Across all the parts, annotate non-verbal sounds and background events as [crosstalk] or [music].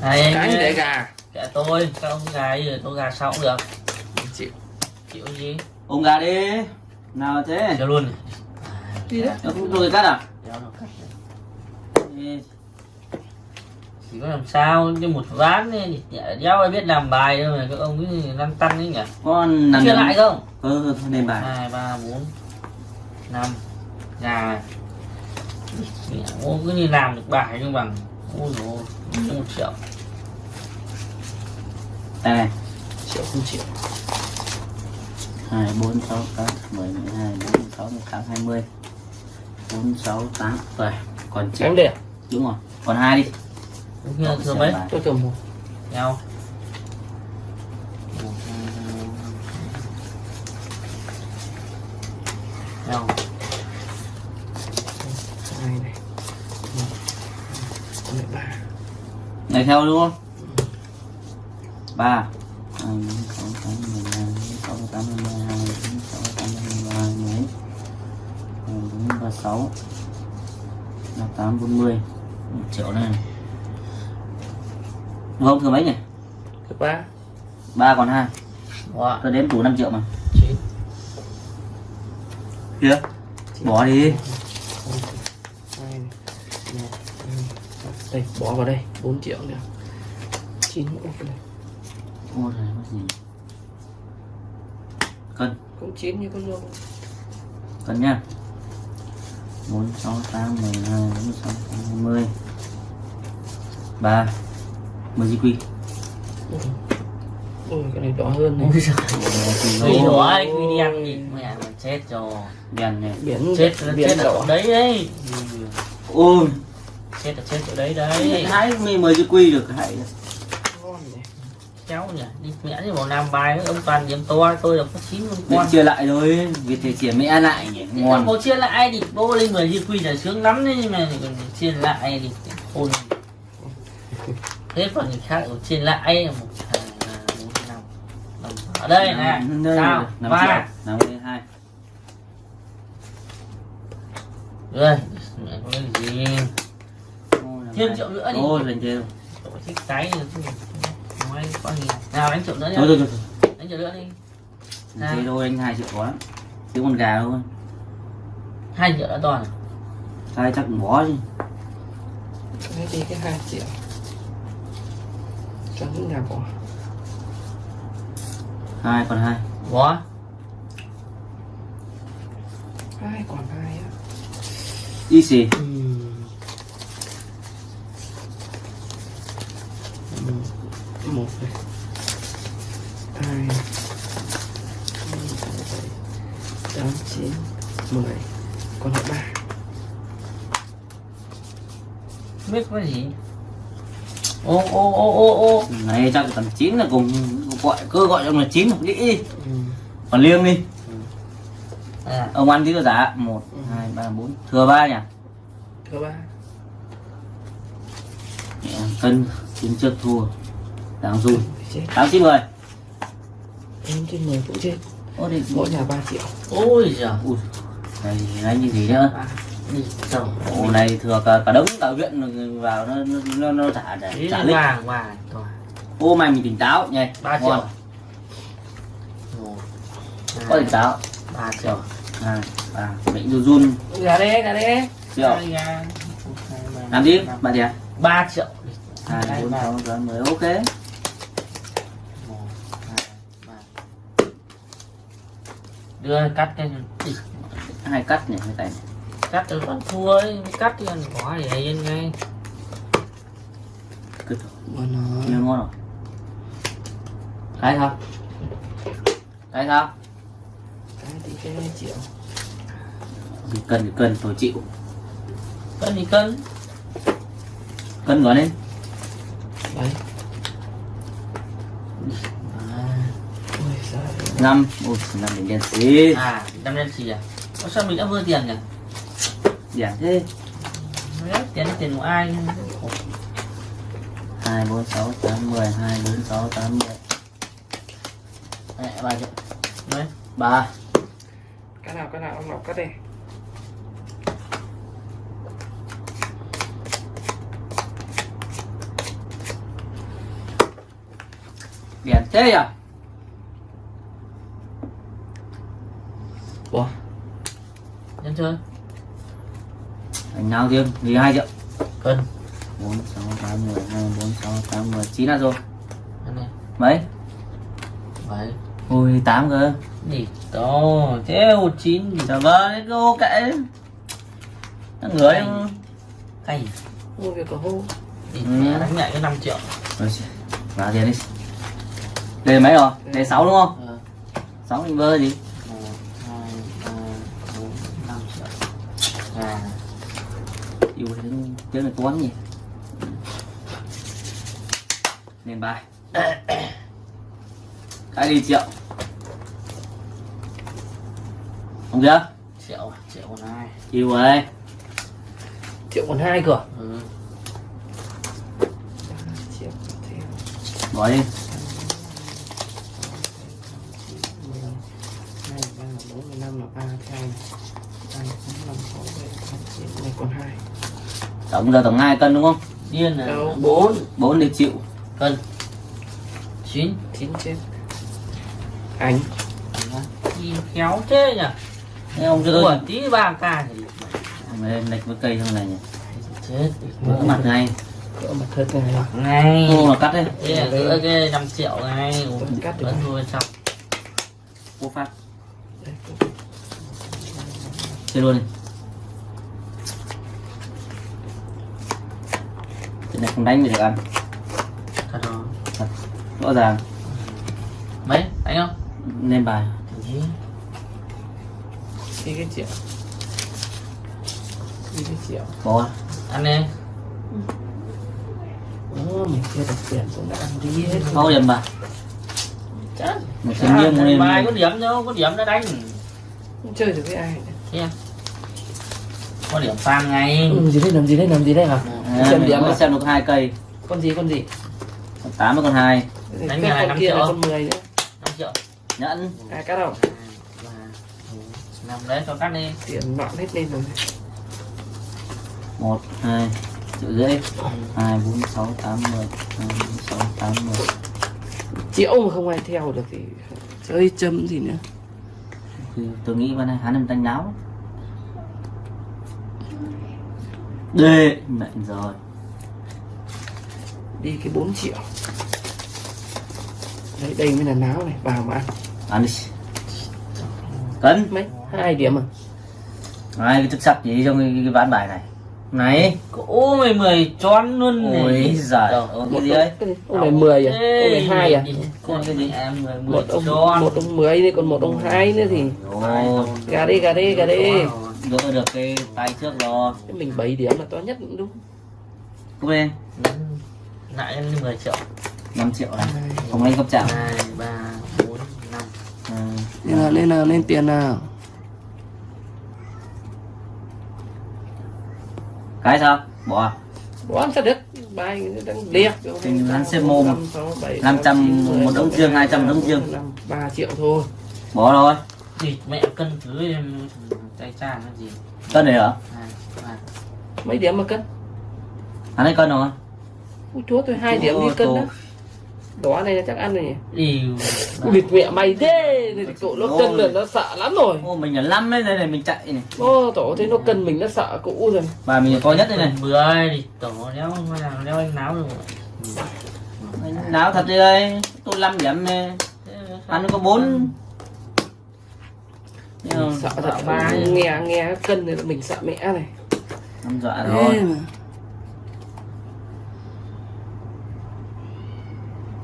Cái ơi, để gà? Kệ tôi các ông gà gì tôi gà sau cũng được. Chịu. Chịu gì? Ôm gà đi. Nào thế? Cho luôn. Đi đấy. Tôi cắt à? Chỉ có làm sao? Chứ một ván ấy, đéo ai biết làm bài đâu mà các ông cứ lăn tăn ấy nhỉ? Con nằm chưa lại không? Ừ, nền bài. Hai ba bốn năm. Gà. Mẹ, cứ như làm được bài nhưng bằng ôi dồi ôi, một triệu đây. này chịu không chịu hai bốn sáu tám mười mười hai bốn sáu mười tám hai mươi. bốn sáu tám rồi còn tránh chín để đúng rồi còn hai đi. Đúng thừa xem mấy. tôi thường một. Nhau. Nhau hai này một hai mười ba này theo đúng không? Ba. Sáu là tám bốn mươi. Một triệu này. Đúng không thừa mấy nhỉ? Thứ ba ba còn hai. Wow. tôi đếm đủ 5 triệu mà. Kia bỏ đi hai này một hai ba. Đây bỏ vào đây 4 triệu nữa chín vào đây ô trời có gì. Cân. Cũng chín như con rô cân nhá. Bốn sáu tám mười hai bốn sáu tám hai mươi. Ba. Mười di quy. Ôi cái này đỏ hơn này. Ôi đỏ ai quy đi ăn gì mẹ mà chết rồi. Đèn này biển chết là biển chết ở đỏ. đấy đấy ôi chết là chết chỗ đấy đấy. Hai mươi mười di quy được hãy này cháu nhỉ đi mẹ đi vào làm bài với ông toàn điểm to tôi là có chín con. Chia lại thôi việc thì chia mẹ lại nhỉ ngon. Cô chia lại thì bố lên người di quy là sướng lắm đấy nhưng mà chia lại thì khôn. Thế còn người khác ở chia lại một ở đây nè sao? ba. năm hai. Rồi mẹ có cái gì Thêm triệu nữa đi. ôi lần chưa tổ chức cái nói có gì. Nào đánh triệu nữa thôi nhá thôi thôi. Đánh triệu nữa đi. Thế thôi anh hai triệu có lắm. Chứ con gà thôi. Hai triệu đã toàn hai chắc cũng bỏ chứ. Đấy đi cái hai triệu. Cho những nhà bỏ. Hai còn hai. Bỏ. Hai còn hai á. Y xì một này. Hai. Tám chín. Mười còn lại ba. Biết có gì? Ô ô ô ô ô. Này chắc tầm chín là cùng gọi cơ gọi trong là chín một đĩ đi. Ừ. còn liêng đi. À, ông ăn tí có giá. Một Ừ. hai ba bốn. Thừa ba nhỉ? Thứ ba. Cân chín trước thua. Đáng run. Chết. Tám chín mười. Em trên mười cũng chết. Ô đi. Mỗi nhà ba triệu. Ôi giời. Ui. Này này như gì nữa à, ổ này thừa cả cả đống cả huyện vào nó nó nó, nó trả để lít vàng vàng rồi ô mày mình tỉnh táo. Nhỉ ba Ngon. triệu. Một có tỉnh táo. Ba triệu. Hai ba. Bệnh run run. Gà đê gà đê triệu làm đi bạn gì ba triệu hai bốn sáu sáu mười ok. Đưa cắt cái hai cắt nhỉ hai tay cắt từ con thua ấy cắt thì ăn có để yên ngay. Cứ mà nó chưa ngon rồi cái sao cái sao cái thì cái triệu thì cần thì cần tôi chịu. Cân thì cân. Cân gọi lên đấy. À, năm. ôi năm đến đen xí. À năm đen xì à? Ủa sao mình đã vừa tiền nhỉ? Giảm thế. Đấy, tiền tiền của ai hai bốn sáu tám mười. Hai bốn sáu tám mười. Mẹ ba triệu ba. Cái nào cái nào ông nào cắt đi thế à? Bỏ nhân chơi anh nào riêng? Vì hai triệu. Cân. Bốn sáu tám mười hai bốn sáu tám mười. Chín là rồi. Mấy? Vậy ui tám cơ. Gì to? Thế một chín gì? Vâng cái cô kệ. Nó ngửa đi cái gì mua việc có hô. Ừ. đánh lại cái 5 triệu. Vào tiền đi đây mấy rồi? Đây. Sáu đúng không? Ờ, sáu mình vơ gì? Một hai ba bốn năm triệu à yêu thế tiếng này toán nhỉ? Lên bài. [coughs] Cái đi triệu? Không chưa triệu triệu còn hai yêu ơi triệu còn hai cửa ừ. triệu bỏ đi hai ba bốn mươi năm là ba theo này hai bốn năm sáu bảy tám chín này còn hai tổng giờ tổng hai cân đúng không? Điên là bốn. Bốn đi chịu. Cân. Chín. Chín trên. Anh. Đi khéo thế nhỉ? Thế ông cho tôi. Tí ba k thì lên lệch với cây trong này nhỉ? Chết. Vỡ mặt ngay. Cỡ mặt thật này ngay. Ô mà cắt là giữa cái 5 triệu ngay. Cắt được. vẫn thôi xong cô phát chơi luôn. Đi cái này không đánh thì được ăn. Thật rồi. Thật rõ ràng. Mấy? Đánh không? Lên bài. Gì? đi cái triệu. Đi cái triệu. Bỏ ăn đi. Ồ, mình chưa được tiền cũng đã ăn đi hết không điểm bài chắc một thiên nhiên muốn bài lên có điểm đâu có điểm đã đánh. Không chơi được với ai Thế có điểm sang ngay. Ừ, gì đấy làm gì đấy làm gì đấy hả? À, xem điểm mới à? xem được hai cây. Con gì con gì? Con tám với con hai. Đánh Cái năm triệu. con 10 nữa. 5 triệu. Nhẫn. Ai cắt không? Ba bốn năm đấy cho cắt đi. Tiền loạn hết lên rồi. Một hai triệu rưỡi. Hai bốn sáu tám mười. Hai bốn sáu tám mười. Triệu mà không ai theo được thì chơi châm gì nữa thì tôi nghĩ bên này hắn em đánh náo. Đê mệnh rồi. Đi cái 4 triệu. Đấy đây mới là náo này vào mà ăn. Ăn đi. Cấn. Mấy? Hai điểm à? Hai cái chức sắc gì trong cái, cái ván bài này này. Ô mày mười tròn luôn này. Ôi giời Trời ơi, một cái gì đấy? Ông, ông này 10 à? ông này hai à? Con cái gì? Em mười mười một ông tròn. một ông 10 đi còn một ông hai nữa thì gà đi gà đi gà đi. Gỡ được cái tay trước rồi. Thế mình 7 điểm là to nhất cũng đúng. Cúp lên lại em 10 triệu. 5 triệu này không lên cấp chạm hai ba bốn năm. Ừ. nên là nên là nên tiền nào cái sao? Bỏ à? bỏ ăn sao được? Bài đang liệt Thì hắn xếp mồm. 500 một đống riêng, 200 đống riêng. 3 triệu thôi. Bỏ rồi. Thì mẹ cân thứ em tay cha nó gì? Cân này hả? Hai ba. Mấy điểm mà cân? Hắn ấy cân rồi. Ui chúa tôi hai điểm đi cân tổ. Đó này chắc ăn rồi nhỉ? Điều Địt mẹ mày thế. Thì cậu nó cân là nó sợ lắm rồi. Ô mình là năm đấy đây này mình chạy này. Ô, tổ thấy nó cân mình nó sợ cũ rồi. Và mình có nhất đây này. Mười thì tổ đéo đéo anh náo được. Anh náo thật đi đây. Tôi 5 điểm này hắn có bốn. Sợ thật. Ba. Nghe nghe cân này mình sợ mẹ này. Năm dọa Thế rồi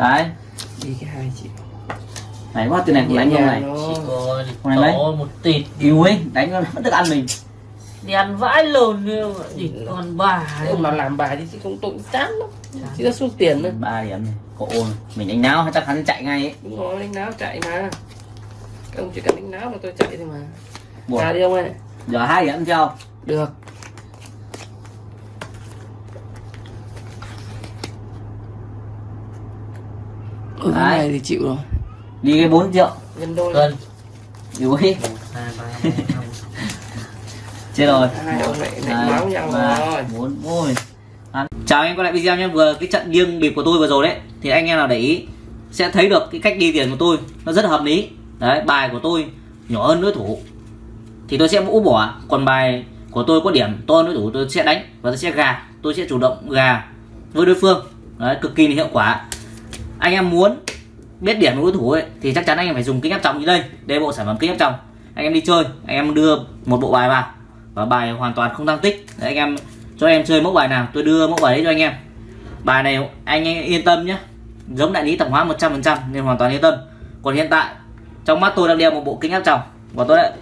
cái đi cái hai triệu này quá tiền này cũng đánh không này. chỉ nó có này lấy. một tịt. Yêu ấy đánh nó vẫn được ăn mình. Đi ăn vãi lồn nữa thì còn bà ông mà làm bài thì không tội chán lắm. Chỉ là xuống tiền nữa ba điểm này. Cộ mình đánh náo chắc hắn chạy ngay ấy. Đúng rồi đánh náo chạy mà. Các ông chỉ cần đánh náo mà tôi chạy thôi mà. Buồn. Ra đi ông ơi. Giờ hai điểm theo được ở cái này thì chịu rồi. Đi cái 4 triệu. Nhân đôi. Cân. Bốn năm chết rồi. Bốn ôi. Chào anh em quay lại video nhé. Vừa cái trận nghiêng bịp của tôi vừa rồi đấy thì anh em nào để ý sẽ thấy được cái cách đi tiền của tôi. Nó rất là hợp lý. Đấy bài của tôi nhỏ hơn đối thủ. Thì tôi sẽ úp bỏ. Còn bài của tôi có điểm to hơn đối thủ tôi sẽ đánh và tôi sẽ gà. Tôi sẽ chủ động gà với đối phương. Đấy cực kỳ là hiệu quả anh em muốn biết điểm của đối thủ ấy thì chắc chắn anh em phải dùng kính áp tròng như đây đây bộ sản phẩm kính áp tròng anh em đi chơi anh em đưa một bộ bài vào và bài hoàn toàn không tăng tích. Đấy, anh em cho em chơi mẫu bài nào tôi đưa mẫu bài đấy cho anh em. Bài này anh em yên tâm nhé giống đại lý tổng hóa 100% nên hoàn toàn yên tâm. Còn hiện tại trong mắt tôi đang đeo một bộ kính áp tròng và tôi đã,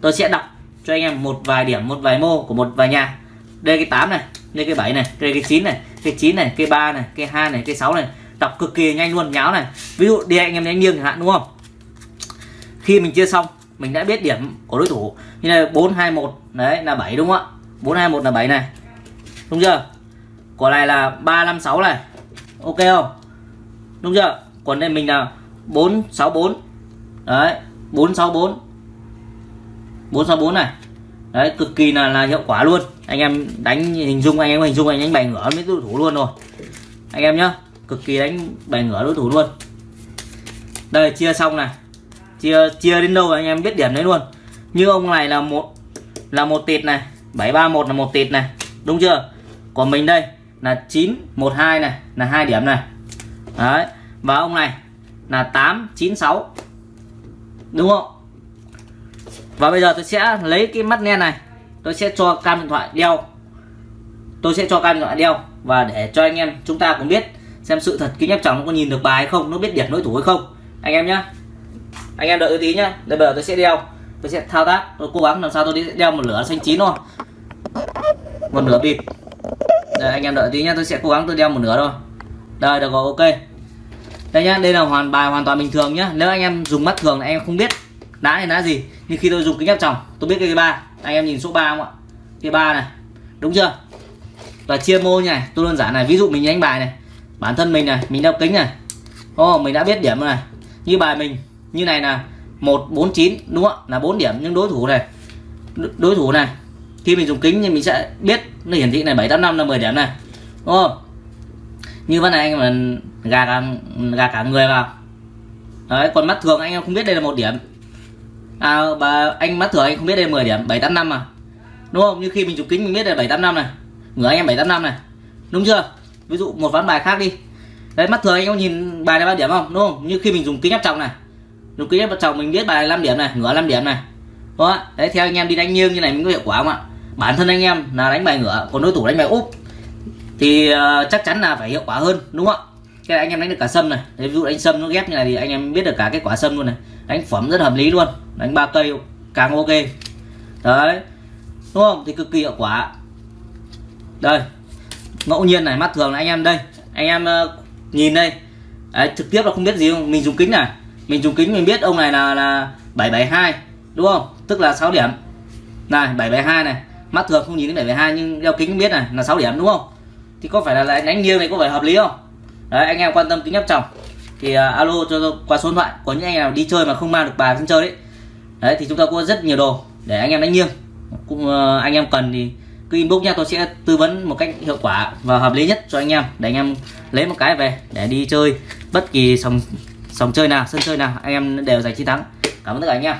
tôi sẽ đọc cho anh em một vài điểm một vài mô của một vài nhà. Đây cái 8 này đây cái 7 này đây cái 9 này cái 9 này cái 3 này cái 2 này cái 6 này đọc cực kỳ nhanh luôn, nháo này. Ví dụ đi anh em đánh nghiêng chẳng hạn, đúng không? Khi mình chia xong, mình đã biết điểm của đối thủ. Như là 421 đấy, là 7 đúng không ạ? 421 là 7 này. Đúng chưa? Quả này là 356 này. Ok không? Đúng chưa? Còn đây mình là 464 đấy 464 464 này. Đấy, cực kỳ là là hiệu quả luôn. Anh em đánh hình dung, anh em hình dung, anh đánh bài ngửa với đối thủ luôn rồi. Anh em nhá cực kỳ đánh bài ngửa đối thủ luôn. Đây, chia xong này. Chia chia đến đâu anh em biết điểm đấy luôn. Như ông này là một là một tịt này 731 là một tịt này. Đúng chưa? Còn mình đây là 912 này, là hai điểm này. Đấy, và ông này là 896 đúng không? Và bây giờ tôi sẽ lấy cái mắt nghe này, tôi sẽ cho cam điện thoại đeo. Tôi sẽ cho cam điện thoại đeo và để cho anh em chúng ta cũng biết xem sự thật, kính áp chồng nó có nhìn được bài hay không, nó biết điểm đối thủ hay không. Anh em nhá. Anh em đợi tí nhá. Đây bây giờ tôi sẽ đeo. Tôi sẽ thao tác. Tôi cố gắng làm sao tôi đi đeo một lửa xanh chín thôi. Một nửa bịp. Đây, anh em đợi tí nhá. Tôi sẽ cố gắng tôi đeo một nửa thôi. Đây, được rồi, ok. Đây nhá, đây là hoàn bài hoàn toàn bình thường nhá. Nếu anh em dùng mắt thường anh em không biết đá này đá gì. Nhưng khi tôi dùng kính áp tròng, tôi biết cái ba. Anh em nhìn số 3 không ạ? Cái ba này. Đúng chưa? Và chia mô này, tôi đơn giản này. Ví dụ mình đánh bài này bản thân mình này mình đeo kính này. Ô oh, mình đã biết điểm này. Như bài mình như này là 149 đúng không là 4 điểm nhưng đối thủ này. Đối thủ này. Khi mình dùng kính thì mình sẽ biết nó hiển thị này 785 là 10 điểm này. Đúng không? Như vấn này anh mà gà cả gà cả người vào. Đấy còn mắt thường anh em không biết đây là một điểm. À và anh mắt thường anh không biết đây là 10 điểm 785 mà đúng không? Như khi mình dùng kính mình biết đây là 785 này. Người anh em 785 này. Đúng chưa? Ví dụ một ván bài khác đi. Đấy mắt thường anh em nhìn bài này bao điểm không? Đúng không? Như khi mình dùng kính áp tròng này. Dùng kính áp tròng mình biết bài 5 điểm này ngửa 5 điểm này. Đó đấy theo anh em đi đánh nghiêng như này mình có hiệu quả không ạ? Bản thân anh em là đánh bài ngửa còn đối thủ đánh bài úp thì uh, chắc chắn là phải hiệu quả hơn đúng không ạ? Cái này anh em đánh được cả sâm này. Ví dụ đánh sâm nó ghép như này thì anh em biết được cả cái quả sâm luôn này. Đánh phẩm rất hợp lý luôn. Đánh ba cây càng ok. Đấy. Đúng không? Thì cực kỳ hiệu quả. Đây ngẫu nhiên này mắt thường là anh em đây. Anh em uh, nhìn đây. Đấy, trực tiếp là không biết gì không? Mình dùng kính này. Mình dùng kính mình biết ông này là là 772 đúng không? Tức là 6 điểm. Này 772 này. Mắt thường không nhìn đến 772 nhưng đeo kính biết này là 6 điểm đúng không? Thì có phải là lại đánh nghiêng này có phải hợp lý không? Đấy anh em quan tâm kính áp tròng. Thì uh, alo cho tôi qua số điện thoại có những anh em nào đi chơi mà không mang được bài sân chơi đấy. Đấy thì chúng ta có rất nhiều đồ để anh em đánh nghiêng. Cũng uh, anh em cần thì cứ inbox nha, tôi sẽ tư vấn một cách hiệu quả và hợp lý nhất cho anh em, để anh em lấy một cái về để đi chơi bất kỳ sòng sòng chơi nào, sân chơi nào, anh em đều giành chiến thắng. Cảm ơn tất cả anh em.